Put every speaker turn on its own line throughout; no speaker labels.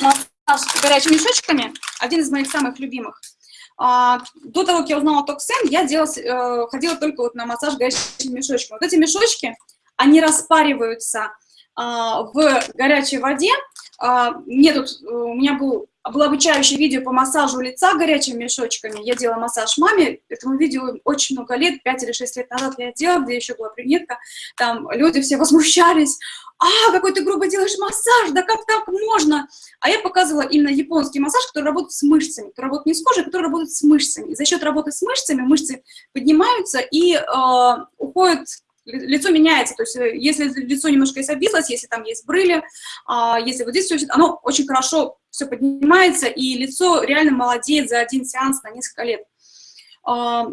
массаж горячими мешочками, один из моих самых любимых. А, до того, как я узнала Токсен, я делала, э, ходила только вот на массаж горячими мешочками. Вот эти мешочки, они распариваются а, в горячей воде. А, мне тут, э, у меня был, было обучающее видео по массажу лица горячими мешочками. Я делала массаж маме, этому видео очень много лет, 5 или 6 лет назад я делала, где еще была брюнетка. Там люди все возмущались. А, какой ты грубо делаешь массаж, да как так можно? А я показывала именно японский массаж, который работает с мышцами, который работает не с кожей, а который работает с мышцами. И за счет работы с мышцами мышцы поднимаются и э, уходят лицо меняется, то есть э, если лицо немножко есть обвислось, если там есть брыли, а, если вот здесь все, оно очень хорошо все поднимается, и лицо реально молодеет за один сеанс на несколько лет. А,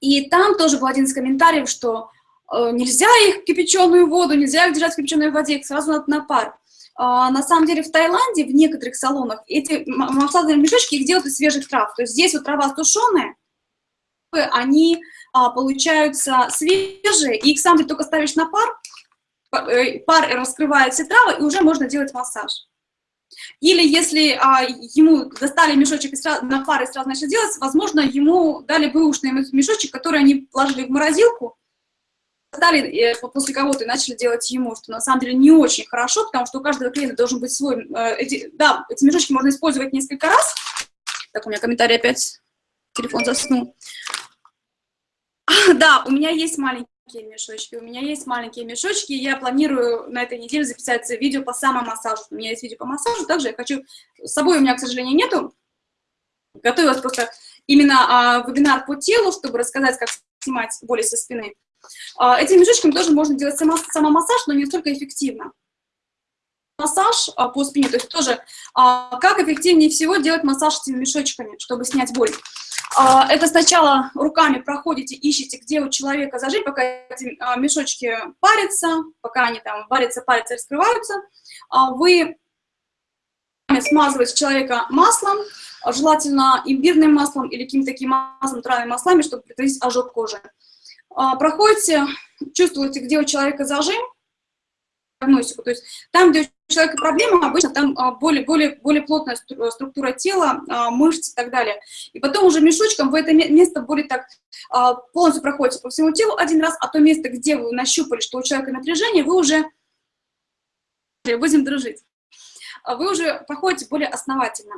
и там тоже был один из комментариев, что э, нельзя их кипяченую воду, нельзя их держать в кипяченой воде, их сразу надо на пар. А, на самом деле в Таиланде, в некоторых салонах, эти массажные мешочки их делают из свежих трав. То есть здесь вот трава тушеная, они а, получаются свежие, и их сам ты только ставишь на пар, э, пар раскрывает все травы, и уже можно делать массаж. Или если а, ему достали мешочек и сразу, на пар и сразу начали делать, возможно, ему дали бэушный мешочек, который они положили в морозилку, стали э, после кого-то и начали делать ему, что на самом деле не очень хорошо, потому что у каждого клиента должен быть свой... Э, эти, да, эти мешочки можно использовать несколько раз. Так, у меня комментарий опять, телефон заснул. Да, у меня есть маленькие мешочки, у меня есть маленькие мешочки, я планирую на этой неделе записать видео по самомассажу. У меня есть видео по массажу, также я хочу... С собой у меня, к сожалению, нету. Готовилась просто именно а, вебинар по телу, чтобы рассказать, как снимать боли со спины. А, этими мешочками тоже можно делать само, самомассаж, но не столько эффективно. Массаж а, по спине, то есть тоже а, как эффективнее всего делать массаж этими мешочками, чтобы снять боль. А, это сначала руками проходите, ищете, где у человека зажить, пока эти а, мешочки парятся, пока они там варятся, парятся, раскрываются. А, вы смазываете человека маслом, желательно имбирным маслом или каким-то таким маслом, травными маслами, чтобы предотвратить ожог кожи. Проходите, чувствуете, где у человека зажим, диагностику. То есть там, где у человека проблема, обычно там а, более, более, более плотная структура тела, а, мышц и так далее. И потом уже мешочком в это место более так а, полностью проходите по всему телу один раз, а то место, где вы нащупали, что у человека напряжение, вы уже будем дружить. Вы уже проходите более основательно.